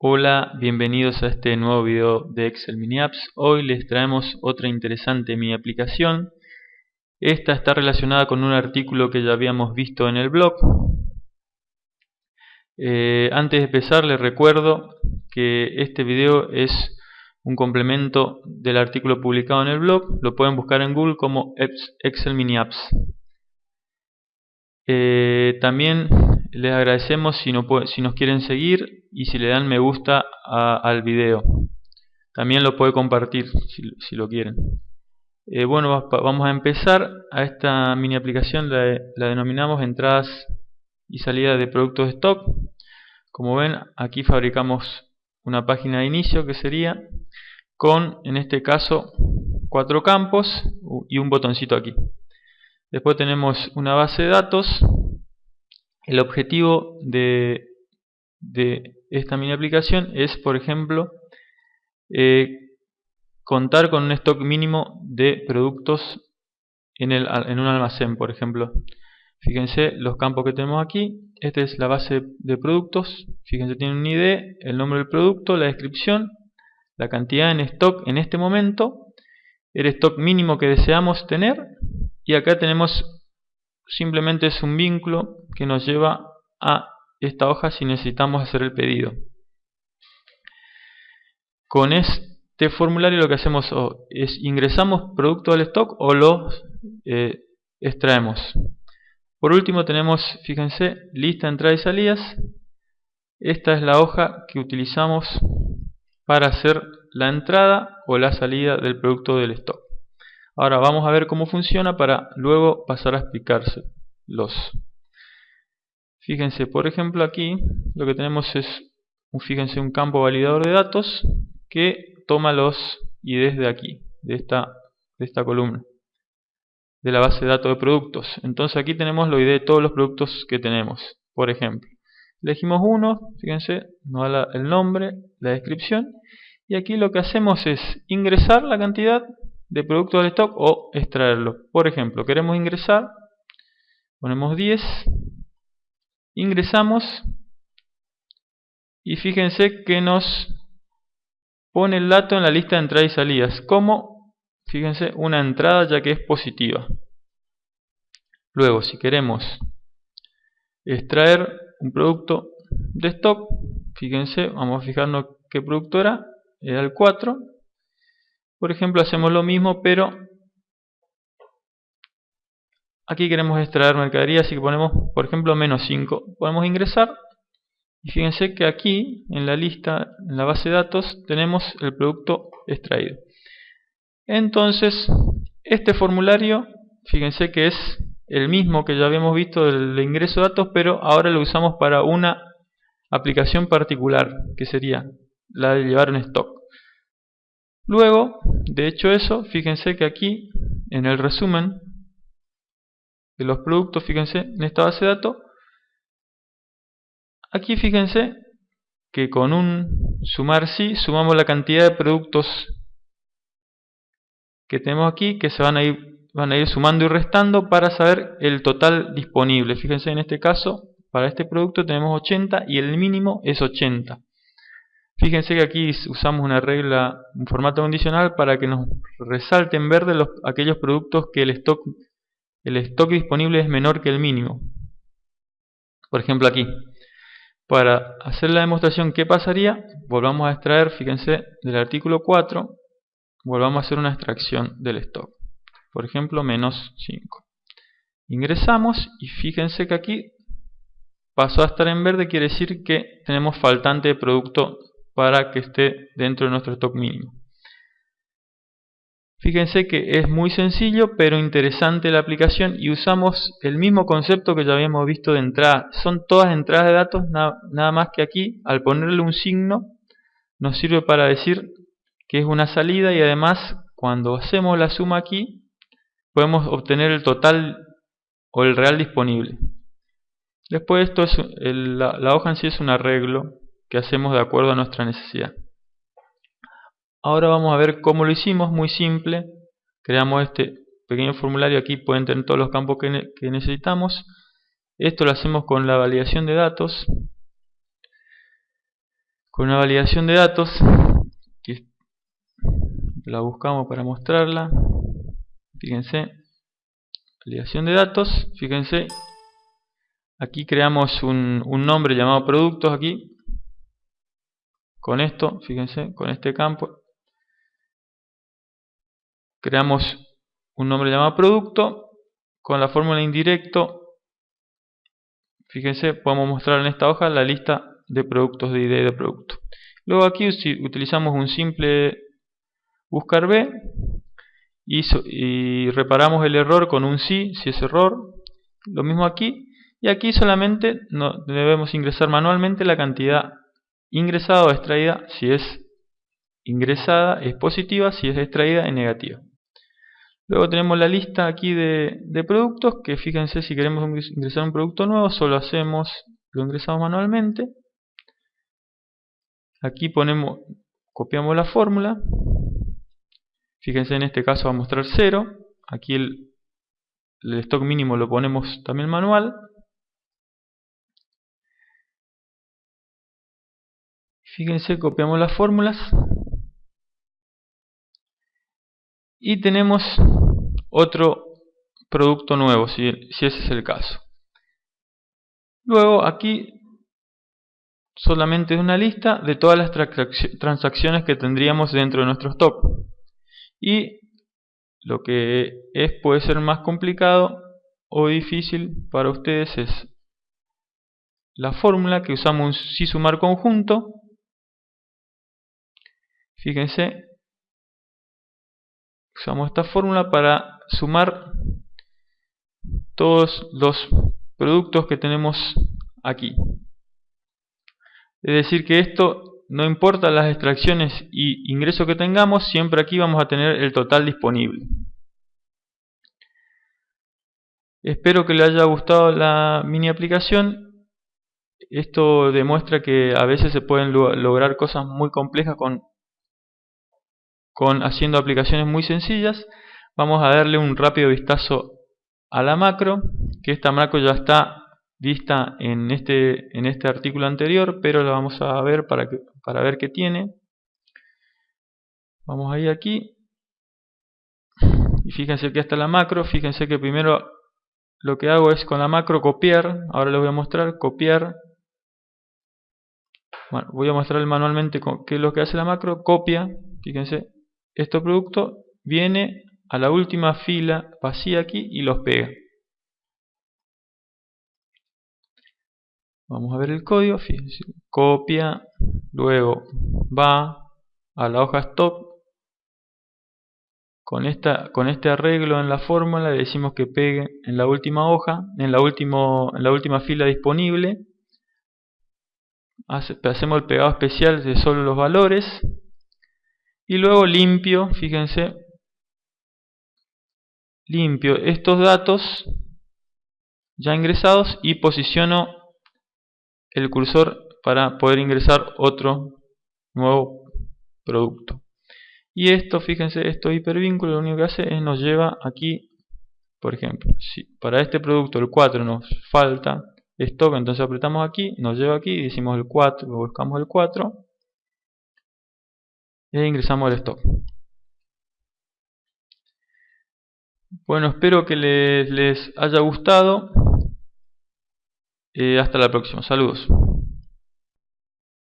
Hola, bienvenidos a este nuevo video de Excel Mini Apps. Hoy les traemos otra interesante mini aplicación. Esta está relacionada con un artículo que ya habíamos visto en el blog. Eh, antes de empezar les recuerdo que este video es un complemento del artículo publicado en el blog. Lo pueden buscar en Google como Excel Mini Apps. Eh, también les agradecemos si, si, nos quieren seguir y si le dan me gusta al video. También lo puede compartir si, lo quieren. Eh, bueno, vamos a empezar a esta mini aplicación, la, la denominamos entradas y salidas de productos de stock. Como ven, aquí fabricamos una página de inicio que sería con, en este caso, cuatro campos y un botoncito aquí. Después tenemos una base de datos el objetivo de, esta mini aplicación es, por ejemplo, eh, contar con un stock mínimo de productos en, en un almacén, por ejemplo. Fíjense los campos que tenemos aquí. Esta es la base de productos. Fíjense, tiene un ID, el nombre del producto, la descripción, la cantidad en stock en este momento, el stock mínimo que deseamos tener. Y acá tenemos simplemente es un vínculo que nos lleva a esta hoja si necesitamos hacer el pedido. Con este formulario lo que hacemos es ingresamos producto al stock o lo eh, extraemos. Por último tenemos, fíjense, lista de entradas y salidas. Esta es la hoja que utilizamos para hacer la entrada o la salida del producto del stock. Ahora vamos a ver cómo funciona para luego pasar a explicárselos. Fíjense, por ejemplo aquí lo que tenemos es fíjense, un campo validador de datos que toma los IDs de aquí, de esta, de esta columna, de la base de datos de productos. Entonces aquí tenemos los ID de todos los productos que tenemos. Por ejemplo, elegimos uno, fíjense, nos da el nombre, la descripción, y aquí lo que hacemos es ingresar la cantidad de productos del stock o extraerlo. Por ejemplo, queremos ingresar, ponemos 10, ingresamos y fíjense que nos pone el dato en la lista de entradas y salidas como, fíjense, una entrada ya que es positiva. Luego, si queremos extraer un producto de stock, fíjense, vamos a fijarnos qué producto era, era el 4, por ejemplo, hacemos lo mismo, pero aquí queremos extraer mercadería, así que ponemos, por ejemplo, menos 5. Podemos ingresar y fíjense que aquí, en la lista, en la base de datos, tenemos el producto extraído. Entonces, este formulario, fíjense que es el mismo que ya habíamos visto del ingreso de datos, pero ahora lo usamos para una aplicación particular, que sería la de llevar un stock. Luego, de hecho eso, fíjense que aquí, en el resumen de los productos, fíjense, en esta base de datos, aquí fíjense que con un sumar sí, sumamos la cantidad de productos que tenemos aquí, que se van a ir, van a ir sumando y restando para saber el total disponible. Fíjense en este caso, para este producto tenemos 80 y el mínimo es 80. Fíjense que aquí usamos una regla, un formato condicional para que nos resalte en verde los, aquellos productos que el stock, el stock disponible es menor que el mínimo. Por ejemplo aquí. Para hacer la demostración, ¿qué pasaría? Volvamos a extraer, fíjense, del artículo 4, volvamos a hacer una extracción del stock. Por ejemplo, menos 5. Ingresamos y fíjense que aquí pasó a estar en verde, quiere decir que tenemos faltante de producto para que esté dentro de nuestro stock mínimo. Fíjense que es muy sencillo pero interesante la aplicación y usamos el mismo concepto que ya habíamos visto de entrada. Son todas entradas de datos, nada, más que aquí al ponerle un signo nos sirve para decir que es una salida y además cuando hacemos la suma aquí podemos obtener el total o el real disponible. Después esto es la hoja en sí es un arreglo que hacemos de acuerdo a nuestra necesidad. Ahora vamos a ver cómo lo hicimos, muy simple. Creamos este pequeño formulario, aquí pueden tener todos los campos que, necesitamos. Esto lo hacemos con la validación de datos. con una validación de datos que la buscamos para mostrarla fíjense validación de datos fíjense aquí creamos un, un nombre llamado productos aquí con esto fíjense con este campo creamos un nombre llamado producto con la fórmula indirecto fíjense podemos mostrar en esta hoja la lista de productos de ID de producto. Luego aquí utilizamos un simple buscar B y, reparamos el error con un sí si es error lo mismo aquí y aquí solamente no, debemos ingresar manualmente la cantidad ingresada o extraída si es ingresada es positiva si es extraída es negativa Luego tenemos la lista aquí de, productos que fíjense si queremos ingresar un producto nuevo solo hacemos, lo ingresamos manualmente. Aquí ponemos, copiamos la fórmula. Fíjense en este caso va a mostrar 0. Aquí el, el stock mínimo lo ponemos también manual. Fíjense, copiamos las fórmulas. Y tenemos otro producto nuevo si, ese es el caso. Luego aquí solamente es una lista de todas las transacciones que tendríamos dentro de nuestro stock y lo que es puede ser más complicado o difícil para ustedes es la fórmula que usamos si sumar conjunto fíjense usamos esta fórmula para sumar todos los productos que tenemos aquí. Es decir que esto no importa las extracciones y ingresos que tengamos, siempre aquí vamos a tener el total disponible. Espero que les haya gustado la mini aplicación. Esto demuestra que a veces se pueden lograr cosas muy complejas con con haciendo aplicaciones muy sencillas. Vamos a darle un rápido vistazo a la macro, que esta macro ya está vista en este, en este artículo anterior, pero la vamos a ver para, que, para ver qué tiene. Vamos a ir aquí. Y fíjense que está la macro. Fíjense que primero lo que hago es con la macro copiar. Ahora les voy a mostrar copiar. Bueno, voy a mostrar manualmente qué es lo que hace la macro. Copia. Fíjense, este producto viene a la última fila vacía aquí y los pega. Vamos a ver el código, copia, luego va a la hoja stop. Con, esta, con este arreglo en la fórmula le decimos que pegue en la última hoja, en la, último, en la última fila disponible. hacemos el pegado especial de solo los valores y luego limpio, fíjense, limpio estos datos ya ingresados y posiciono el cursor para poder ingresar otro nuevo producto. Y esto, fíjense, esto hipervínculo lo único que hace es nos lleva aquí, por ejemplo, si para este producto el 4 nos falta stock, entonces apretamos aquí, nos lleva aquí y decimos el 4, buscamos el 4 y ingresamos al stock. Bueno, espero que les, haya gustado. Eh, hasta la próxima. Saludos.